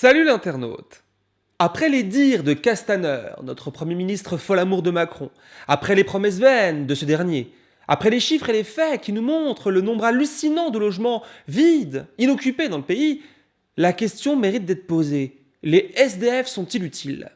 Salut l'internaute Après les dires de Castaner, notre Premier ministre fol amour de Macron, après les promesses vaines de ce dernier, après les chiffres et les faits qui nous montrent le nombre hallucinant de logements vides, inoccupés dans le pays, la question mérite d'être posée. Les SDF sont-ils utiles?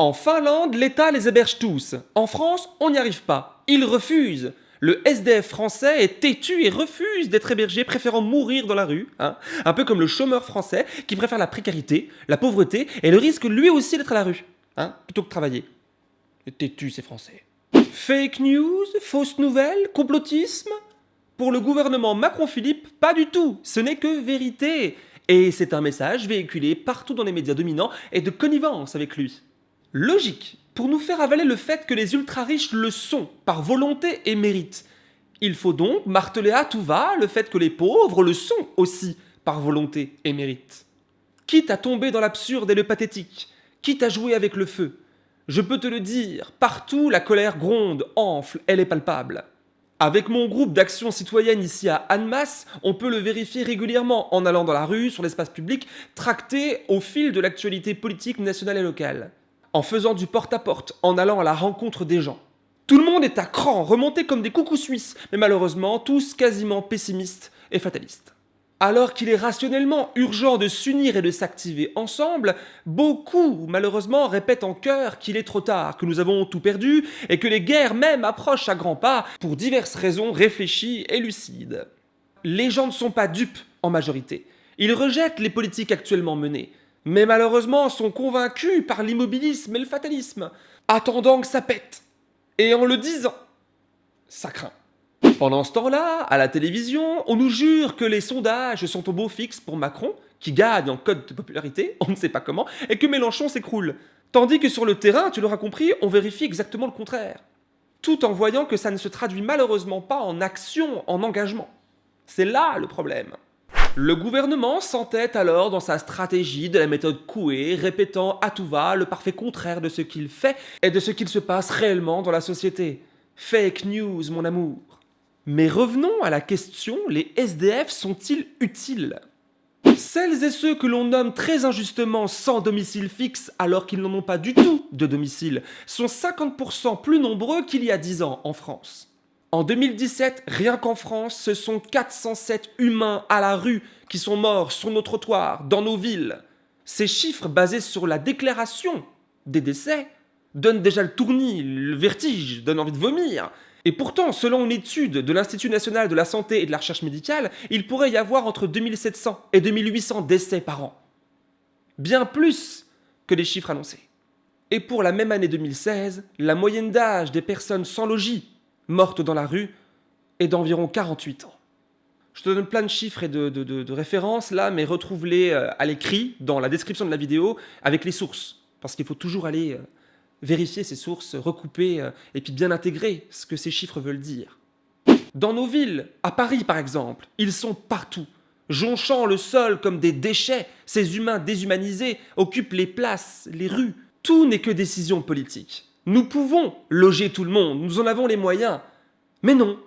En Finlande, l'État les héberge tous. En France, on n'y arrive pas. Ils refusent. Le SDF français est têtu et refuse d'être hébergé, préférant mourir dans la rue. Hein. Un peu comme le chômeur français qui préfère la précarité, la pauvreté et le risque lui aussi d'être à la rue, hein, plutôt que travailler. Têtu, c'est français. Fake news, fausse nouvelle, complotisme? Pour le gouvernement Macron-Philippe, pas du tout. Ce n'est que vérité. Et c'est un message véhiculé partout dans les médias dominants et de connivence avec lui. Logique, pour nous faire avaler le fait que les ultra-riches le sont, par volonté et mérite. Il faut donc marteler à tout va le fait que les pauvres le sont aussi, par volonté et mérite. Quitte à tomber dans l'absurde et le pathétique, quitte à jouer avec le feu, je peux te le dire, partout la colère gronde, enfle, elle est palpable. Avec mon groupe d'action citoyenne ici à Annemasse, on peut le vérifier régulièrement en allant dans la rue, sur l'espace public, tracté au fil de l'actualité politique nationale et locale en faisant du porte-à-porte, en allant à la rencontre des gens. Tout le monde est à cran, remonté comme des coucous suisses, mais malheureusement tous quasiment pessimistes et fatalistes. Alors qu'il est rationnellement urgent de s'unir et de s'activer ensemble, beaucoup, malheureusement, répètent en chœur qu'il est trop tard, que nous avons tout perdu, et que les guerres même approchent à grands pas, pour diverses raisons réfléchies et lucides. Les gens ne sont pas dupes, en majorité. Ils rejettent les politiques actuellement menées mais malheureusement sont convaincus par l'immobilisme et le fatalisme, attendant que ça pète. Et en le disant, ça craint. Pendant ce temps-là, à la télévision, on nous jure que les sondages sont au beau fixe pour Macron, qui gagne en code de popularité, on ne sait pas comment, et que Mélenchon s'écroule. Tandis que sur le terrain, tu l'auras compris, on vérifie exactement le contraire. Tout en voyant que ça ne se traduit malheureusement pas en action, en engagement. C'est là le problème. Le gouvernement s'entête alors dans sa stratégie de la méthode Coué, répétant à tout va le parfait contraire de ce qu'il fait et de ce qu'il se passe réellement dans la société. Fake news, mon amour. Mais revenons à la question, les SDF sont-ils utiles? Celles et ceux que l'on nomme très injustement sans domicile fixe alors qu'ils n'en ont pas du tout de domicile sont 50% plus nombreux qu'il y a 10 ans en France. En 2017, rien qu'en France, ce sont 407 humains à la rue qui sont morts sur nos trottoirs, dans nos villes. Ces chiffres basés sur la déclaration des décès donnent déjà le tournis, le vertige, donnent envie de vomir. Et pourtant, selon une étude de l'Institut national de la santé et de la recherche médicale, il pourrait y avoir entre 2700 et 2800 décès par an. Bien plus que les chiffres annoncés. Et pour la même année 2016, la moyenne d'âge des personnes sans logis morte dans la rue est d'environ 48 ans. Je te donne plein de chiffres et de, références là, mais retrouve-les euh, à l'écrit dans la description de la vidéo avec les sources. Parce qu'il faut toujours aller euh, vérifier ces sources, recouper euh, et puis bien intégrer ce que ces chiffres veulent dire. Dans nos villes, à Paris par exemple, ils sont partout. Jonchant le sol comme des déchets, ces humains déshumanisés occupent les places, les rues. Tout n'est que décision politique. Nous pouvons loger tout le monde, nous en avons les moyens. Mais non,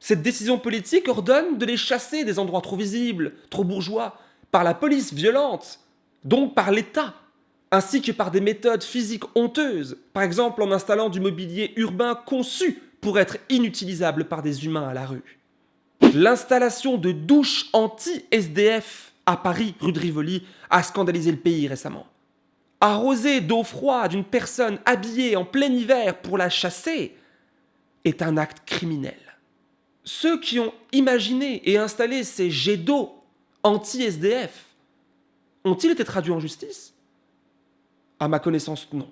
cette décision politique ordonne de les chasser des endroits trop visibles, trop bourgeois, par la police violente, donc par l'État, ainsi que par des méthodes physiques honteuses, par exemple en installant du mobilier urbain conçu pour être inutilisable par des humains à la rue. L'installation de douches anti-SDF à Paris, rue de Rivoli, a scandalisé le pays récemment. Arroser d'eau froide une personne habillée en plein hiver pour la chasser est un acte criminel. Ceux qui ont imaginé et installé ces jets d'eau anti-SDF ont-ils été traduits en justice? À ma connaissance, non.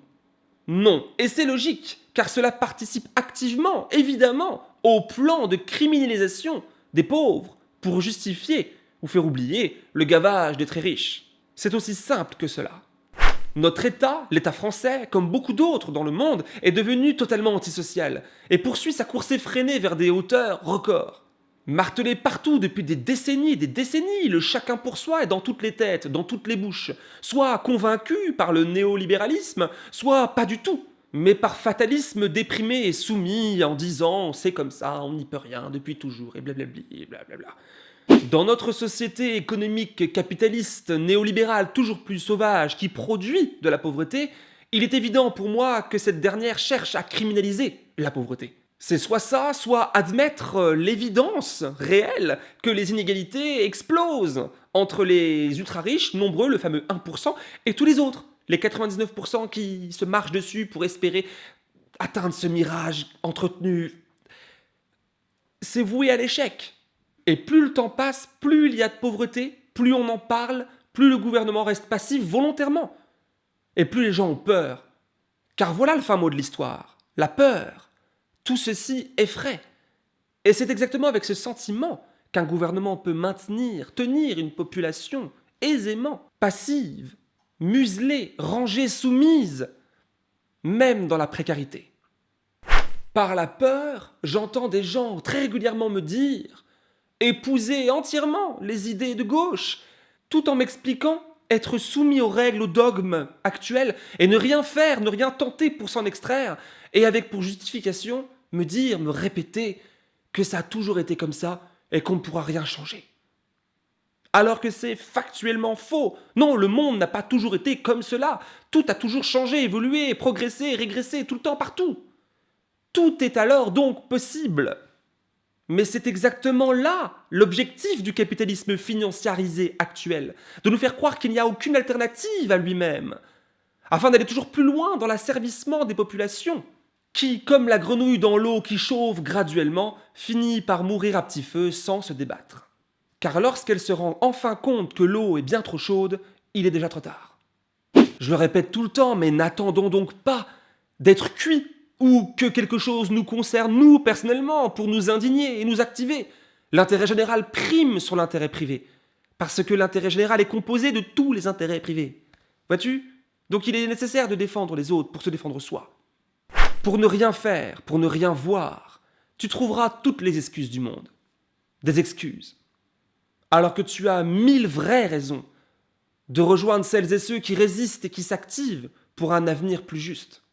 Non, et c'est logique, car cela participe activement, évidemment, au plan de criminalisation des pauvres pour justifier ou faire oublier le gavage des très riches. C'est aussi simple que cela. Notre État, l'État français, comme beaucoup d'autres dans le monde, est devenu totalement antisocial et poursuit sa course effrénée vers des hauteurs records. Martelé partout depuis des décennies et des décennies, le chacun pour soi est dans toutes les têtes, dans toutes les bouches, soit convaincu par le néolibéralisme, soit pas du tout, mais par fatalisme déprimé et soumis en disant c'est comme ça, on n'y peut rien depuis toujours et blablabli blablabla. Dans notre société économique capitaliste néolibérale toujours plus sauvage qui produit de la pauvreté, il est évident pour moi que cette dernière cherche à criminaliser la pauvreté. C'est soit ça, soit admettre l'évidence réelle que les inégalités explosent entre les ultra-riches, nombreux, le fameux 1%, et tous les autres, les 99% qui se marchent dessus pour espérer atteindre ce mirage entretenu. C'est voué à l'échec. Et plus le temps passe, plus il y a de pauvreté, plus on en parle, plus le gouvernement reste passif volontairement. Et plus les gens ont peur. Car voilà le fin mot de l'histoire, la peur. Tout ceci effraie. Et c'est exactement avec ce sentiment qu'un gouvernement peut maintenir, tenir une population aisément passive, muselée, rangée, soumise, même dans la précarité. Par la peur, j'entends des gens très régulièrement me dire épouser entièrement les idées de gauche, tout en m'expliquant être soumis aux règles, aux dogmes actuels, et ne rien faire, ne rien tenter pour s'en extraire, et avec pour justification me dire, me répéter que ça a toujours été comme ça et qu'on ne pourra rien changer. Alors que c'est factuellement faux. Non, le monde n'a pas toujours été comme cela. Tout a toujours changé, évolué, progressé, régressé, tout le temps, partout. Tout est alors donc possible. Mais c'est exactement là l'objectif du capitalisme financiarisé actuel, de nous faire croire qu'il n'y a aucune alternative à lui-même, afin d'aller toujours plus loin dans l'asservissement des populations, qui, comme la grenouille dans l'eau qui chauffe graduellement, finit par mourir à petit feu sans se débattre. Car lorsqu'elle se rend enfin compte que l'eau est bien trop chaude, il est déjà trop tard. Je le répète tout le temps, mais n'attendons donc pas d'être cuits ou que quelque chose nous concerne, nous, personnellement, pour nous indigner et nous activer. L'intérêt général prime sur l'intérêt privé, parce que l'intérêt général est composé de tous les intérêts privés. Vois-tu? Donc il est nécessaire de défendre les autres pour se défendre soi. Pour ne rien faire, pour ne rien voir, tu trouveras toutes les excuses du monde. Des excuses. Alors que tu as mille vraies raisons de rejoindre celles et ceux qui résistent et qui s'activent pour un avenir plus juste.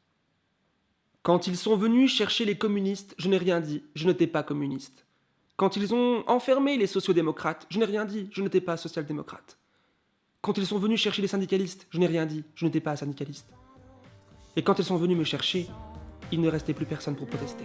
Quand ils sont venus chercher les communistes, je n'ai rien dit, je n'étais pas communiste. Quand ils ont enfermé les sociodémocrates, je n'ai rien dit, je n'étais pas social-démocrate. Quand ils sont venus chercher les syndicalistes, je n'ai rien dit, je n'étais pas syndicaliste. Et quand ils sont venus me chercher, il ne restait plus personne pour protester.